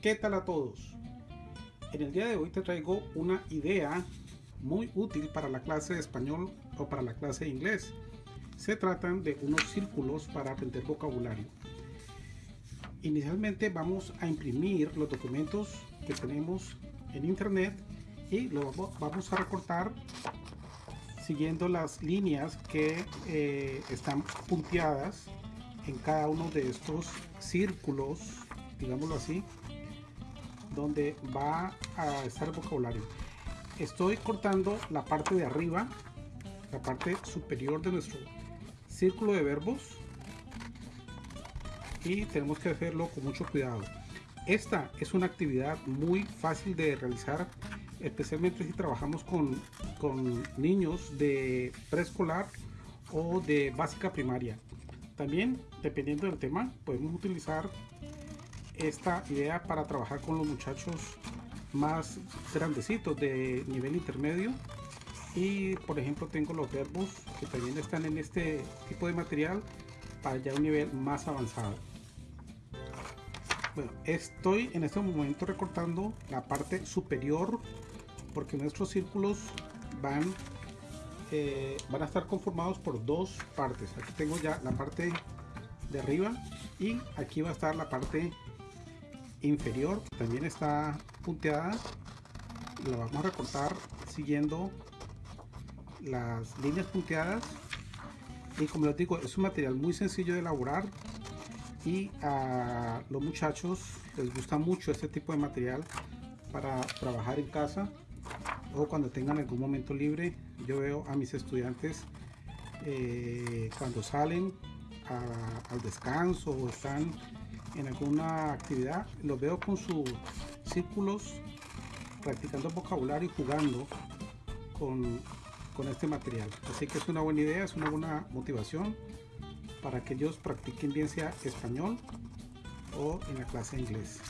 ¿Qué tal a todos? En el día de hoy te traigo una idea muy útil para la clase de español o para la clase de inglés. Se tratan de unos círculos para aprender vocabulario. Inicialmente vamos a imprimir los documentos que tenemos en internet y lo vamos a recortar siguiendo las líneas que eh, están punteadas en cada uno de estos círculos, digámoslo así, donde va a estar el vocabulario. Estoy cortando la parte de arriba, la parte superior de nuestro círculo de verbos y tenemos que hacerlo con mucho cuidado. Esta es una actividad muy fácil de realizar especialmente si trabajamos con, con niños de preescolar o de básica primaria. También, dependiendo del tema, podemos utilizar esta idea para trabajar con los muchachos más grandecitos de nivel intermedio. Y por ejemplo tengo los verbos que también están en este tipo de material para ya un nivel más avanzado. Bueno estoy en este momento recortando la parte superior porque nuestros círculos van eh, van a estar conformados por dos partes. Aquí tengo ya la parte de arriba y aquí va a estar la parte inferior también está punteada la vamos a recortar siguiendo las líneas punteadas y como les digo es un material muy sencillo de elaborar y a los muchachos les gusta mucho este tipo de material para trabajar en casa o cuando tengan algún momento libre. Yo veo a mis estudiantes eh, cuando salen al descanso o están en alguna actividad los veo con sus círculos practicando vocabulario y jugando con, con este material. Así que es una buena idea es una buena motivación para que ellos practiquen bien sea español o en la clase de inglés.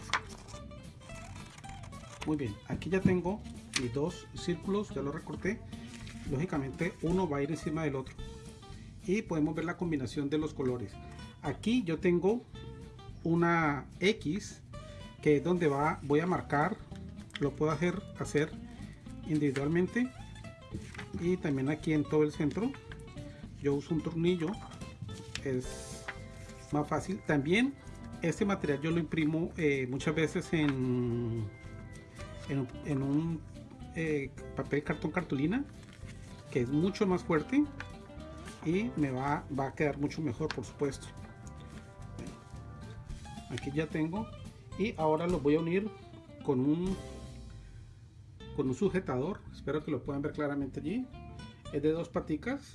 Muy bien aquí ya tengo mis dos círculos ya lo recorté. Lógicamente uno va a ir encima del otro y podemos ver la combinación de los colores. Aquí yo tengo una X que es donde va voy a marcar lo puedo hacer hacer individualmente. Y también aquí en todo el centro yo uso un tornillo es más fácil. También este material yo lo imprimo eh, muchas veces en, en, un eh, papel cartón cartulina que es mucho más fuerte y me va, va a quedar mucho mejor por supuesto aquí ya tengo. Y ahora lo voy a unir con un con un sujetador. Espero que lo puedan ver claramente allí. Es de dos paticas.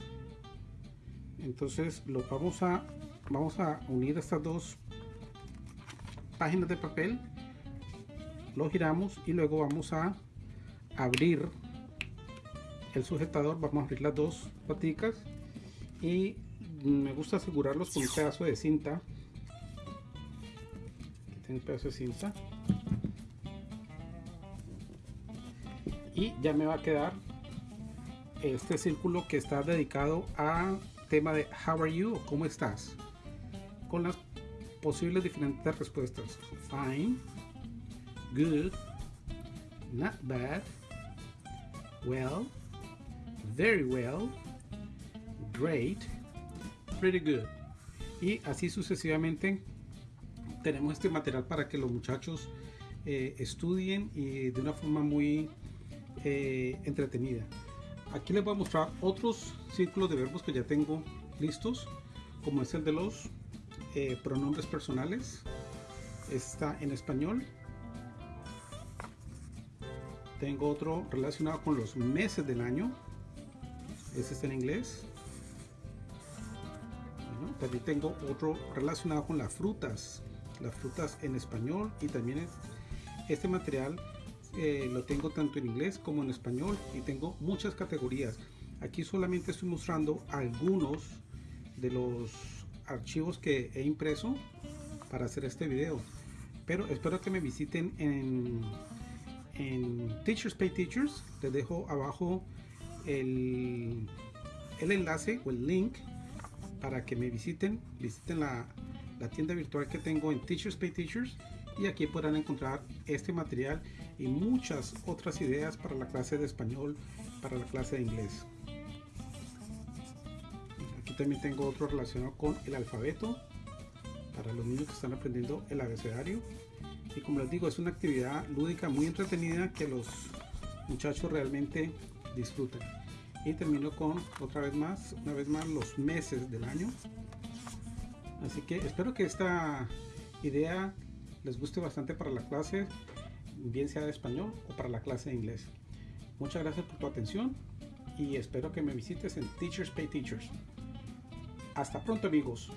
Entonces lo vamos a vamos a unir estas dos páginas de papel. Lo giramos y luego vamos a abrir el sujetador. Vamos a abrir las dos paticas. Y me gusta asegurarlos con un pedazo de cinta un pedazo de cinta y ya me va a quedar este círculo que está dedicado a tema de how are you o cómo estás con las posibles diferentes respuestas. Fine good not bad well very well great pretty good. Y así sucesivamente tenemos este material para que los muchachos eh, estudien y de una forma muy eh, entretenida. Aquí les voy a mostrar otros círculos de verbos que ya tengo listos, como es el de los eh, pronombres personales. Está en español. Tengo otro relacionado con los meses del año. Este está en inglés. también tengo otro relacionado con las frutas las frutas en español y también este material eh, lo tengo tanto en inglés como en español y tengo muchas categorías. Aquí solamente estoy mostrando algunos de los archivos que he impreso para hacer este video pero espero que me visiten en, en Teachers Pay Teachers. Les dejo abajo el, el enlace o el link para que me visiten visiten la, la tienda virtual que tengo en Teachers Pay Teachers y aquí podrán encontrar este material y muchas otras ideas para la clase de español, para la clase de inglés. Aquí también tengo otro relacionado con el alfabeto para los niños que están aprendiendo el abecedario. Y como les digo, es una actividad lúdica muy entretenida que los muchachos realmente disfrutan. Y termino con otra vez más, una vez más los meses del año. Así que espero que esta idea les guste bastante para la clase, bien sea de español o para la clase de inglés. Muchas gracias por tu atención y espero que me visites en Teachers Pay Teachers. Hasta pronto amigos.